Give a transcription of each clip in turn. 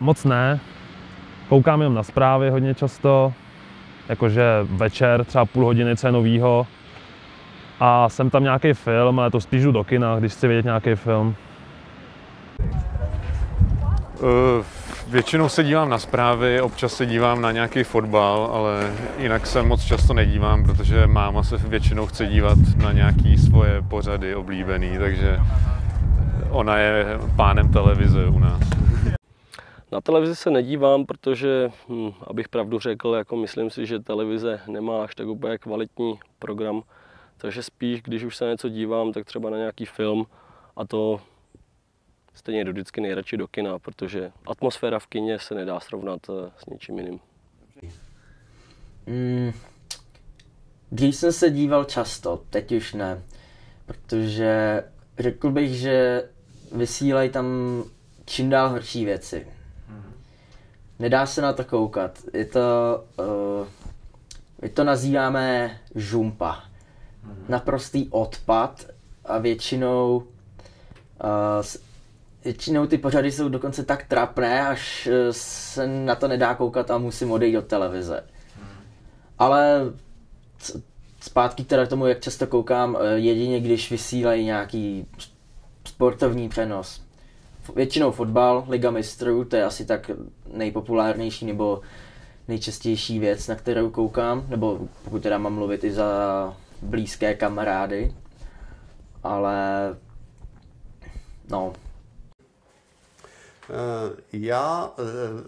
moc ne. Koukám jenom na zprávy hodně často, jakože večer, třeba půl hodiny, co je novýho. A jsem tam nějaký film, ale to spíš jdu do kina, když chci vidět nějaký film. Uh, většinou se dívám na zprávy, občas se dívám na nějaký fotbal, ale jinak se moc často nedívám, protože máma se většinou chce dívat na nějaký svoje pořady oblíbený, takže ona je pánem televize u nás. Na televizi se nedívám, protože, hm, abych pravdu řekl, jako myslím si, že televize nemá až tak úplně kvalitní program, takže spíš, když už se na něco dívám, tak třeba na nějaký film a to stejně jdu vždycky nejradši do kina, protože atmosféra v kině se nedá srovnat eh, s něčím jiným. Mm, dřív jsem se díval často, teď už ne, protože řekl bych, že vysílají tam čím dál horší věci. Nedá se na to koukat. Je to, uh, my to nazýváme žumpa. Naprostý odpad a většinou uh, většinou ty pořady jsou dokonce tak trapné, až eh, se na to nedá koukat a musím odejít od televize. Ale zpátky teda k tomu, jak často koukám, jedině když vysílají nějaký sportovní přenos. Většinou fotbal, Liga mistrů, to je asi tak nejpopulárnější nebo nejčastější věc, na kterou koukám, nebo pokud teda mám mluvit i za blízké kamarády. Ale no, já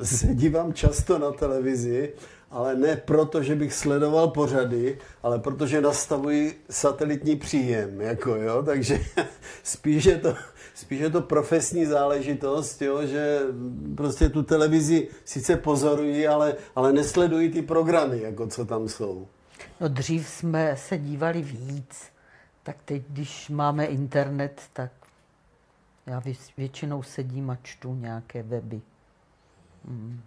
eh, se dívám často na televizi, ale ne proto, že bych sledoval pořady, ale protože nastavuji satelitní příjem, jako jo, takže spíš je to, spíš je to profesní záležitost, jo, že prostě tu televizi sice pozorují, ale, ale nesledují ty programy, jako co tam jsou. No dřív jsme se dívali víc, tak teď, když máme internet, tak já většinou sedím a čtu nějaké weby. Hmm.